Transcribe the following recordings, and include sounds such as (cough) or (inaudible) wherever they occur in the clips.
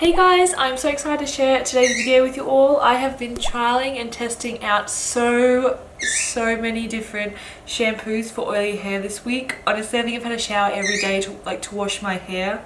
Hey guys, I'm so excited to share today's video with you all. I have been trialing and testing out so, so many different shampoos for oily hair this week. Honestly, I think I've had a shower every day to like to wash my hair,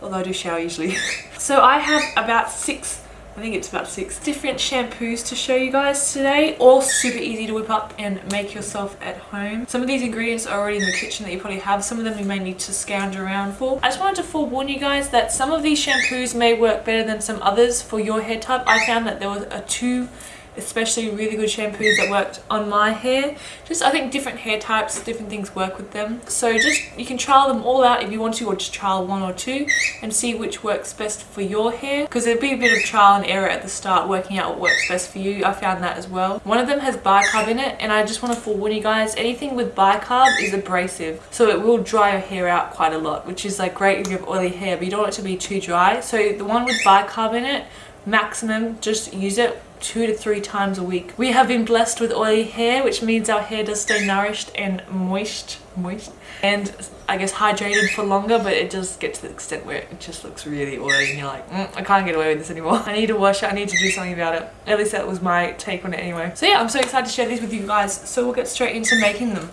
although I do shower usually. (laughs) so I have about six I think it's about six different shampoos to show you guys today. All super easy to whip up and make yourself at home. Some of these ingredients are already in the kitchen that you probably have. Some of them you may need to scrounge around for. I just wanted to forewarn you guys that some of these shampoos may work better than some others for your hair type. I found that there was a two especially really good shampoos that worked on my hair. Just i think different hair types different things work with them. So just you can trial them all out if you want to or just trial one or two and see which works best for your hair. Because there'd be a bit of trial and error at the start working out what works best for you. I found that as well. One of them has bicarb in it and i just want to forewarn you guys anything with bicarb is abrasive. So it will dry your hair out quite a lot which is like great if you have oily hair but you don't want it to be too dry. So the one with bicarb in it maximum just use it two to three times a week. We have been blessed with oily hair, which means our hair does stay nourished and moist, moist, and I guess hydrated for longer, but it does get to the extent where it just looks really oily and you're like, mm, I can't get away with this anymore. (laughs) I need to wash it, I need to do something about it. At least that was my take on it anyway. So yeah, I'm so excited to share these with you guys, so we'll get straight into making them.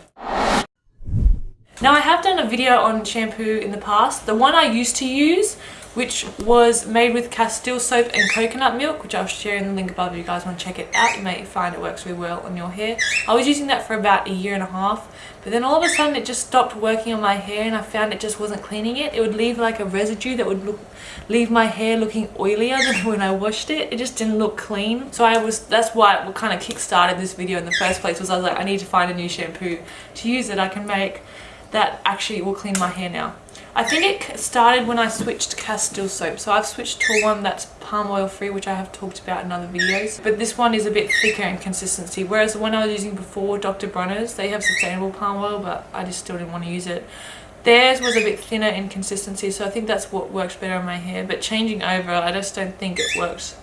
Now I have done a video on shampoo in the past. The one I used to use which was made with Castile soap and coconut milk, which I'll share in the link above if you guys want to check it out. You may find it works really well on your hair. I was using that for about a year and a half, but then all of a sudden it just stopped working on my hair and I found it just wasn't cleaning it. It would leave like a residue that would look, leave my hair looking oilier than (laughs) when I washed it. It just didn't look clean. So I was, that's why what kind of kick-started this video in the first place was I was like, I need to find a new shampoo to use that I can make that actually will clean my hair now. I think it started when I switched to Castile soap. So I've switched to one that's palm oil free, which I have talked about in other videos. But this one is a bit thicker in consistency. Whereas the one I was using before, Dr. Bronner's, they have sustainable palm oil, but I just still didn't want to use it. Theirs was a bit thinner in consistency, so I think that's what works better on my hair. But changing over, I just don't think it works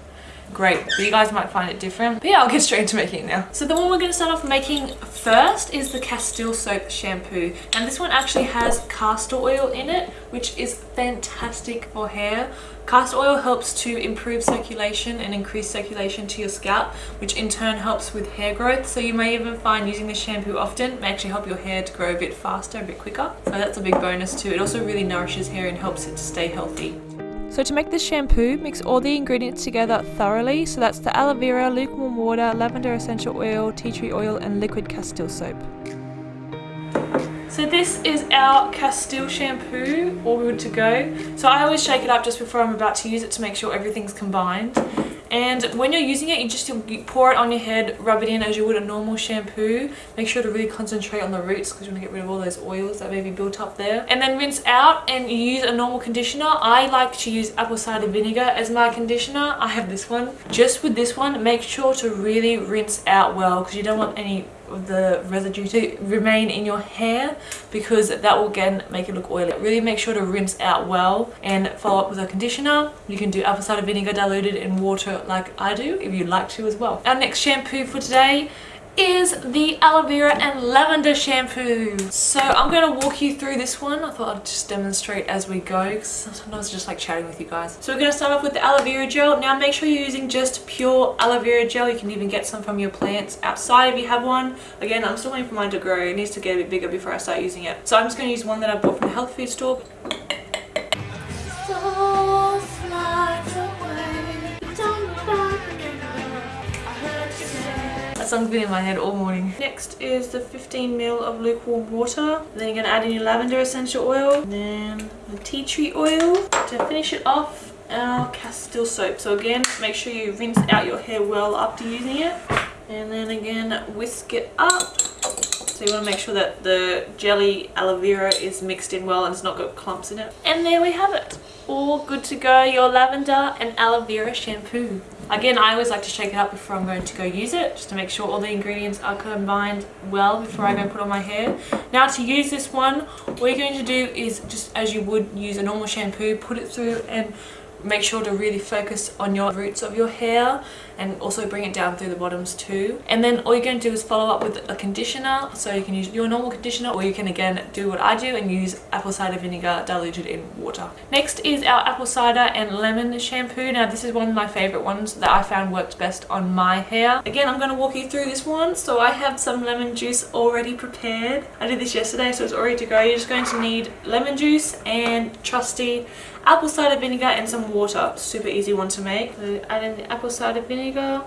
great but you guys might find it different. But yeah i'll get straight into making it now. So the one we're going to start off making first is the castile soap shampoo. And this one actually has castor oil in it which is fantastic for hair. Castor oil helps to improve circulation and increase circulation to your scalp which in turn helps with hair growth. So you may even find using this shampoo often may actually help your hair to grow a bit faster a bit quicker. So that's a big bonus too. It also really nourishes hair and helps it to stay healthy so to make this shampoo, mix all the ingredients together thoroughly. So that's the aloe vera, lukewarm water, lavender essential oil, tea tree oil and liquid castile soap. So this is our Castile shampoo, all good to go. So I always shake it up just before I'm about to use it to make sure everything's combined. And when you're using it you just pour it on your head rub it in as you would a normal shampoo. Make sure to really concentrate on the roots because you want to get rid of all those oils that may be built up there. And then rinse out and use a normal conditioner. I like to use apple cider vinegar as my conditioner. I have this one. Just with this one make sure to really rinse out well because you don't want any of the residue to remain in your hair because that will again make it look oily. Really make sure to rinse out well and follow up with a conditioner. You can do apple cider vinegar diluted in water like I do if you'd like to as well. Our next shampoo for today is the aloe vera and lavender shampoo. So I'm going to walk you through this one. I thought I'd just demonstrate as we go because sometimes I just like chatting with you guys. So we're going to start off with the aloe vera gel. Now make sure you're using just pure aloe vera gel. You can even get some from your plants outside if you have one. Again, I'm still waiting for mine to grow. It needs to get a bit bigger before I start using it. So I'm just going to use one that I bought from the health food store. That song's been in my head all morning. Next is the 15 ml of lukewarm water. Then you're going to add in your lavender essential oil. Then the tea tree oil. To finish it off, our Castile soap. So again, make sure you rinse out your hair well after using it. And then again, whisk it up. So you want to make sure that the jelly aloe vera is mixed in well and it's not got clumps in it. And there we have it. All good to go, your lavender and aloe vera shampoo. Again, I always like to shake it up before I'm going to go use it, just to make sure all the ingredients are combined well before I go put on my hair. Now to use this one, what you're going to do is just as you would use a normal shampoo, put it through and make sure to really focus on your roots of your hair and also bring it down through the bottoms too. And then all you're going to do is follow up with a conditioner. So you can use your normal conditioner or you can again do what I do and use apple cider vinegar diluted in water. Next is our apple cider and lemon shampoo. Now this is one of my favorite ones that I found worked best on my hair. Again I'm going to walk you through this one. So I have some lemon juice already prepared. I did this yesterday so it's all ready to go. You're just going to need lemon juice and trusty apple cider vinegar and some water. Super easy one to make. So add in the apple cider vinegar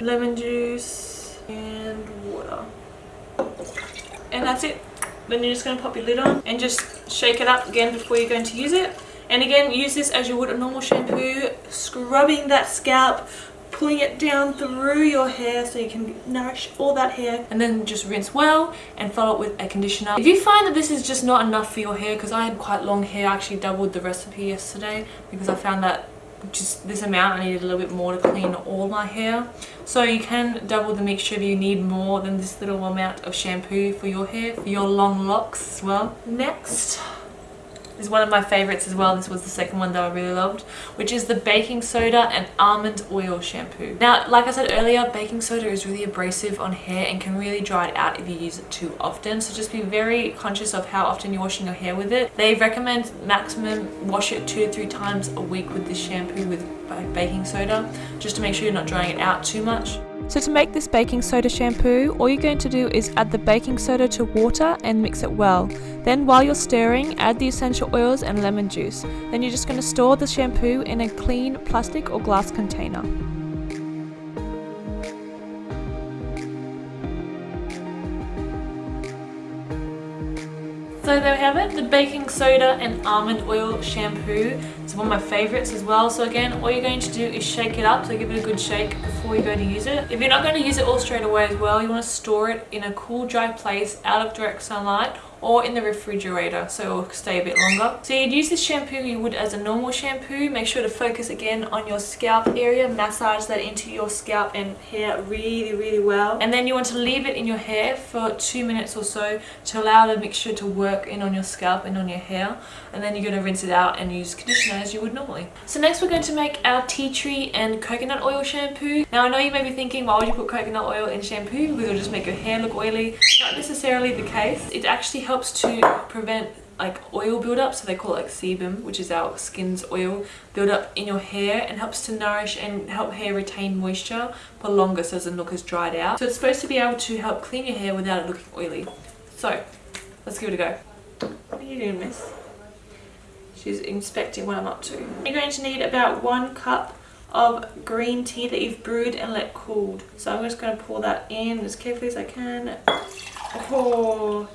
lemon juice and water. And that's it. Then you're just going to pop your lid on and just shake it up again before you're going to use it. And again use this as you would a normal shampoo. Scrubbing that scalp pulling it down through your hair so you can nourish all that hair. And then just rinse well and follow it with a conditioner. If you find that this is just not enough for your hair because i had quite long hair i actually doubled the recipe yesterday because i found that just this amount I needed a little bit more to clean all my hair. So you can double the mixture if you need more than this little amount of shampoo for your hair for your long locks as well. Next is one of my favorites as well. This was the second one that I really loved, which is the baking soda and almond oil shampoo. Now, like I said earlier, baking soda is really abrasive on hair and can really dry it out if you use it too often. So just be very conscious of how often you're washing your hair with it. They recommend maximum wash it two to three times a week with this shampoo with baking soda, just to make sure you're not drying it out too much. So to make this baking soda shampoo, all you're going to do is add the baking soda to water and mix it well. Then while you're stirring, add the essential oils and lemon juice. Then you're just going to store the shampoo in a clean plastic or glass container. So there we have it, the baking soda and almond oil shampoo. It's one of my favorites as well. So again, all you're going to do is shake it up. So give it a good shake before you go to use it. If you're not going to use it all straight away as well, you want to store it in a cool, dry place out of direct sunlight or in the refrigerator so it will stay a bit longer. So you'd use this shampoo you would as a normal shampoo. Make sure to focus again on your scalp area. Massage that into your scalp and hair really, really well. And then you want to leave it in your hair for two minutes or so to allow the mixture to work in on your scalp and on your hair. And then you're going to rinse it out and use conditioner as you would normally. So next we're going to make our tea tree and coconut oil shampoo. Now I know you may be thinking why would you put coconut oil in shampoo because it'll just make your hair look oily. Not necessarily the case. It actually helps to prevent like oil buildup so they call it like sebum which is our skin's oil buildup in your hair and helps to nourish and help hair retain moisture for longer so it doesn't look as dried out. So it's supposed to be able to help clean your hair without it looking oily. So let's give it a go. What are you doing miss? She's inspecting what i'm up to. You're going to need about one cup of green tea that you've brewed and let cooled so i'm just going to pour that in as carefully as i can. Oh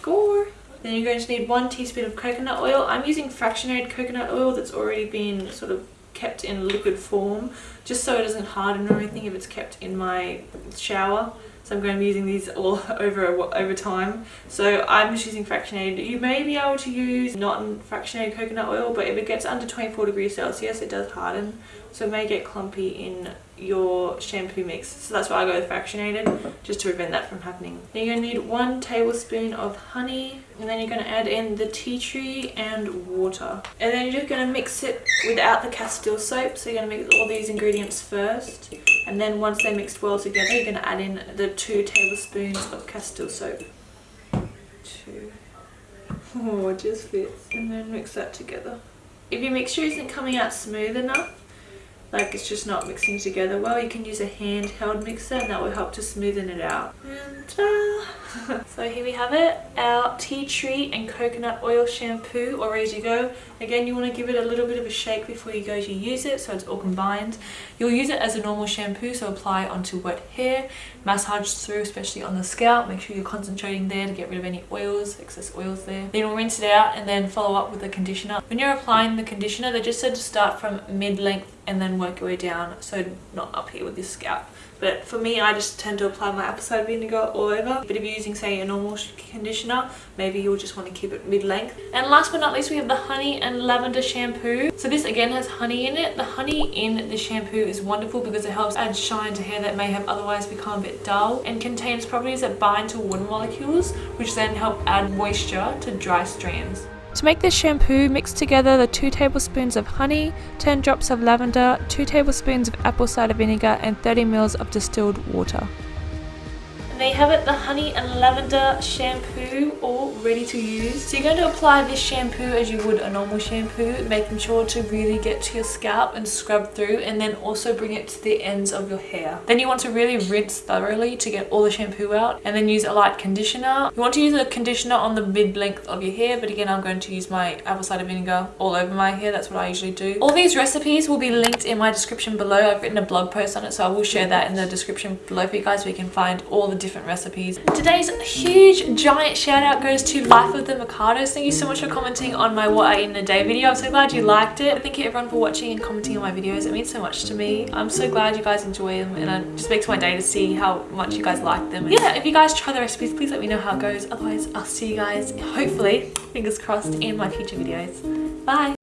score. Then you're going to need one teaspoon of coconut oil. I'm using fractionated coconut oil that's already been sort of kept in liquid form just so it doesn't harden or anything if it's kept in my shower. So I'm going to be using these all (laughs) over over time. So I'm just using fractionated. You may be able to use not fractionated coconut oil, but if it gets under 24 degrees Celsius, it does harden. So it may get clumpy in your shampoo mix. So that's why I go with fractionated, just to prevent that from happening. Then you're going to need one tablespoon of honey, and then you're going to add in the tea tree and water. And then you're just going to mix it without the Castile soap. So you're going to mix all these ingredients first. And then once they're mixed well together, you're going to add in the two tablespoons of Castile soap. Two. (laughs) Oh, it just fits. And then mix that together. If your mixture isn't coming out smooth enough, like it's just not mixing together well. You can use a handheld mixer and that will help to smoothen it out. And (laughs) so here we have it our tea tree and coconut oil shampoo all ready to go. Again you want to give it a little bit of a shake before you go to use it so it's all combined. You'll use it as a normal shampoo so apply onto wet hair massage through especially on the scalp. Make sure you're concentrating there to get rid of any oils excess oils there. Then you'll rinse it out and then follow up with the conditioner. When you're applying the conditioner they just said to start from mid-length and then work your way down so not up here with your scalp but for me I just tend to apply my apple cider vinegar all over. But if you're using say a normal conditioner. Maybe you'll just want to keep it mid-length. And last but not least we have the honey and lavender shampoo. So this again has honey in it. The honey in the shampoo is wonderful because it helps add shine to hair that may have otherwise become a bit dull and contains properties that bind to water molecules which then help add moisture to dry strands To make this shampoo, mix together the 2 tablespoons of honey, 10 drops of lavender, 2 tablespoons of apple cider vinegar and 30 ml of distilled water. You have it, the honey and lavender shampoo all ready to use. So you're going to apply this shampoo as you would a normal shampoo, making sure to really get to your scalp and scrub through and then also bring it to the ends of your hair. Then you want to really rinse thoroughly to get all the shampoo out and then use a light conditioner. You want to use a conditioner on the mid length of your hair, but again, I'm going to use my apple cider vinegar all over my hair. That's what I usually do. All these recipes will be linked in my description below. I've written a blog post on it, so I will share that in the description below for you guys you can find all the different recipes. Today's huge giant shout out goes to Life of the Mikados. Thank you so much for commenting on my what I eat in a day video. I'm so glad you liked it. Thank you everyone for watching and commenting on my videos. It means so much to me. I'm so glad you guys enjoy them and it just makes my day to see how much you guys like them. And yeah, if you guys try the recipes, please let me know how it goes. Otherwise, I'll see you guys hopefully, fingers crossed, in my future videos. Bye!